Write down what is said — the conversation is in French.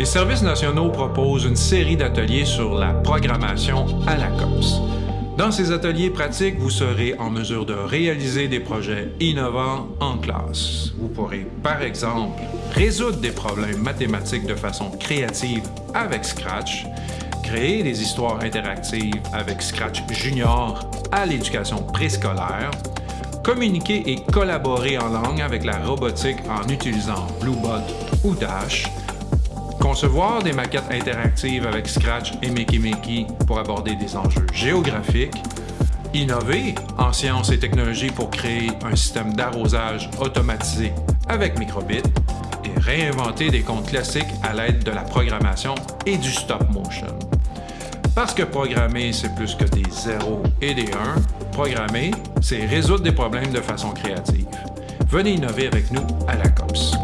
Les services nationaux proposent une série d'ateliers sur la programmation à la COPS. Dans ces ateliers pratiques, vous serez en mesure de réaliser des projets innovants en classe. Vous pourrez, par exemple, résoudre des problèmes mathématiques de façon créative avec Scratch, créer des histoires interactives avec Scratch Junior à l'éducation préscolaire, communiquer et collaborer en langue avec la robotique en utilisant Bluebot ou Dash, concevoir des maquettes interactives avec Scratch et Makey pour aborder des enjeux géographiques, innover en sciences et technologies pour créer un système d'arrosage automatisé avec Microbit et réinventer des comptes classiques à l'aide de la programmation et du stop motion. Parce que programmer, c'est plus que des zéros et des 1, programmer, c'est résoudre des problèmes de façon créative. Venez innover avec nous à la COPS.